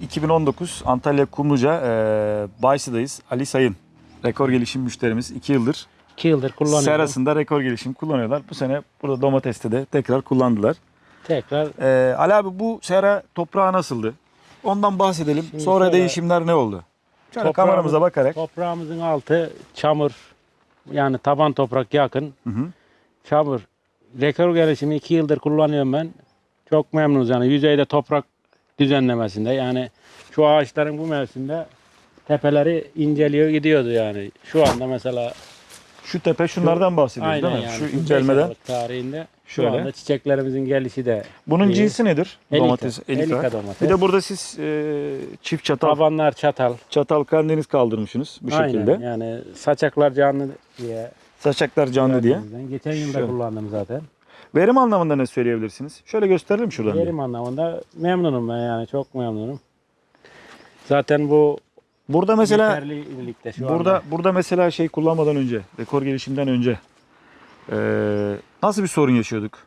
2019 Antalya Kumluca e, Baysi'dayız. Ali Sayın rekor gelişim müşterimiz 2 yıldır 2 yıldır kullanıyorum. serasında rekor gelişim kullanıyorlar. Bu sene burada domateste de tekrar kullandılar. Tekrar E, Ali abi bu sera toprağı nasıldı? Ondan bahsedelim. Şimdi Sonra şöyle- değişimler ne oldu? Şöyle kameramıza bakarak. toprağımızın altı çamur. Yani taban toprak yakın. Hı hı. Çamur. Rekor gelişimi 2 yıldır kullanıyorum ben. Çok memnunuz yani yüzeyde toprak düzenlemesinde. Yani şu ağaçların bu mevsimde tepeleri inceliyor gidiyordu yani. Şu anda mesela Şu tepe şunlardan bahsediyoruz aynen değil mi? yani. Şu incelmeden. Tarihinde şu Şöyle. anda çiçeklerimizin gelişi de Bunun iyi. cinsi nedir? Elika. Domates, elika. Elika domates. Bir de burada siz e, çift çatal, Tabanlar çatal. çatal Karadeniz kaldırmışsınız bu Aynen şekilde. yani saçaklar canlı diye. Saçaklar canlı diye. Geçen yıl da Şu. kullandım zaten. Verim anlamında ne söyleyebilirsiniz? Şöyle gösterelim şuradan. Verim anlamında memnunum ben yani çok memnunum. Zaten bu Burada mesela şu burada anda. burada mesela şey kullanmadan önce, rekor gelişimden önce e, nasıl bir sorun yaşıyorduk?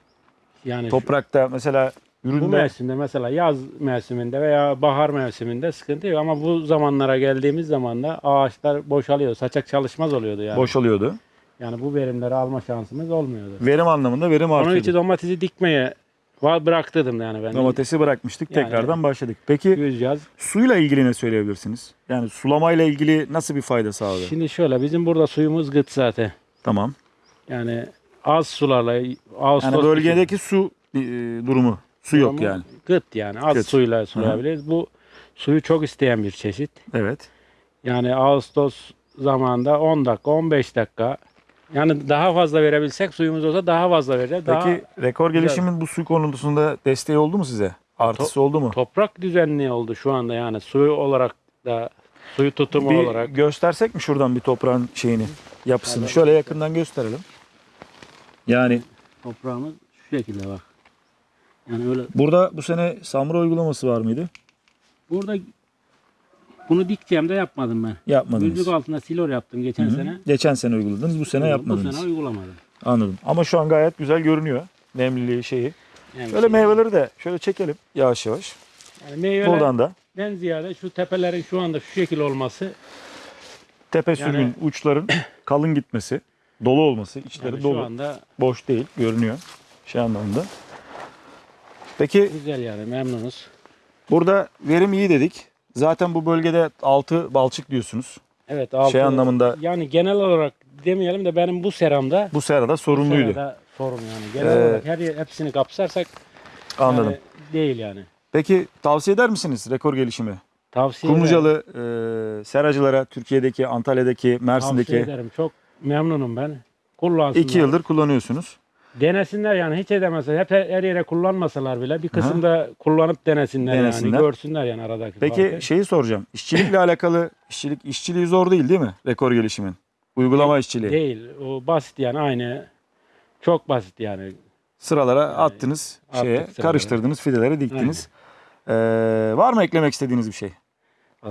yani şu- Toprakta mesela bu üründe mevsimde mesela yaz mevsiminde veya bahar mevsiminde sıkıntı yok ama bu zamanlara geldiğimiz zaman da ağaçlar boşalıyor. Saçak çalışmaz oluyordu yani. boşalıyordu. Yani bu verimleri alma şansımız olmuyordu. Verim anlamında verim Onun için artıyordu. domatesi dikmeye bıraktırdım yani ben. Domatesi bırakmıştık, Yani- tekrardan başladık. Peki Yüz yaz. suyla ilgili ne söyleyebilirsiniz? Yani sulamayla ilgili nasıl bir fayda sağladı? Şimdi şöyle bizim burada suyumuz gıt zaten. Tamam. Yani az sularla Ağustos Yani bölgedeki su e, durumu, su yok Durumu yani. Gıt yani az Gıt. suyla sulayabiliriz. Bu suyu çok isteyen bir çeşit. Evet. Yani Ağustos zamanında 10 dakika 15 dakika yani daha fazla verebilsek suyumuz olsa daha fazla vereceğiz. Daha Peki rekor güzel. gelişimin bu su konusunda desteği oldu mu size? Artısı oldu mu? toprak düzenli oldu şu anda yani suyu olarak da suyu tutumu Bir olarak. göstersek mi şuradan bir toprağın şeyini, yapısını? Evet. Şöyle yakından gösterelim. Yani Toprağımız şu şekilde bak. Yani öyle burada bu sene samura uygulaması var mıydı? burada bunu dikeceğim de yapmadım ben. Yapmadınız. Gözlük altında silor yaptım geçen Hı hı. sene. Geçen sene uyguladınız, bu sene Bu yapmadınız. sene uygulamadım. Anladım. Ama şu an gayet güzel görünüyor. Nemliliği şeyi. Yani Şöyle şey- meyveleri de şöyle çekelim yavaş yavaş. yani meyveler, Buradan da Ben ziyade şu tepelerin şu anda şu şekil olması tepe Yani- sürgün uçların kalın gitmesi, dolu olması, içleri yani şu dolu. anda Boş değil, görünüyor şey anlamında. Peki güzel yani memnunuz. burada verim iyi dedik. Zaten bu bölgede altı balçık diyorsunuz. Evet altı, Şey anlamında- yani genel olarak demeyelim de benim bu seramda Bu serada bu sorunluydu. serada sorun yani. Genel Ee, olarak her yer, hepsini kapsarsak Anladım. yani değil yani. Peki tavsiye eder misiniz rekor gelişimi? Tavsiye ederim. Kumlucalı e, seracılara Türkiye'deki, Antalya'daki, Tavsiye Mersin'deki ederim. Çok memnunum ben. Kullansınlar. iki yıldır kullanıyorsunuz. Denesinler yani hiç edemezler. Hep her yere kullanmasalar bile bir kısımda kullanıp denesinler, Denesinler. yani. Görsünler yani aradaki Peki farkı. şeyi soracağım. İşçilikle alakalı işçilik işçiliği zor değil değil mi? Rekor gelişimin. Uygulama işçiliği. Değil. O basit yani aynı. Çok basit yani. Sıralara attınız, attık şeye sıralara. karıştırdınız, fideleri diktiniz. Ee, var mı eklemek istediğiniz bir şey?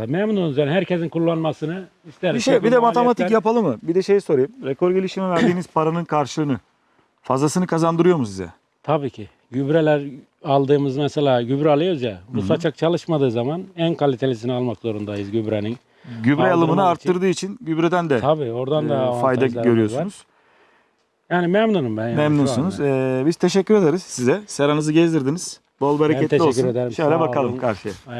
Memnunuz yani herkesin kullanmasını isteriz. Bir şey, bir de matematik maliyetler- yapalım mı? Bir de şey sorayım. Rekor gelişime verdiğiniz paranın karşılığını fazlasını kazandırıyor mu size? Tabii ki. Gübreler aldığımız mesela gübre alıyoruz ya. Bu saçak çalışmadığı zaman en kalitelisini almak zorundayız gübrenin. Gübre Kaldırmak alımını için. arttırdığı için gübreden de Tabii oradan e, da fayda avantajlarımız var. görüyorsunuz. Yani memnunum ben yani Memnunsunuz. Ee, biz teşekkür ederiz size. Seranızı gezdirdiniz. Bol bereketli teşekkür olsun. ederim. Şöyle Sağ bakalım olun. karşıya.